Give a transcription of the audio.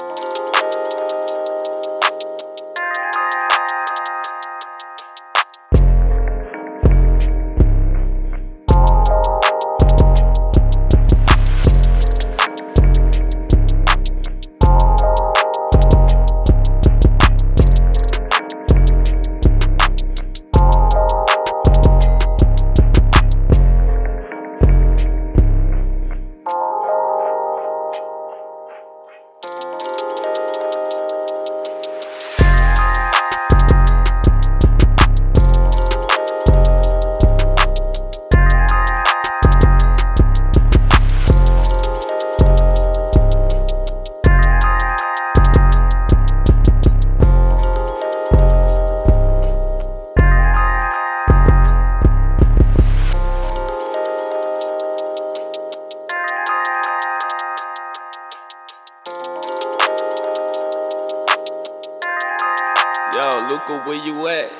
Música Yo, Luca, where you at?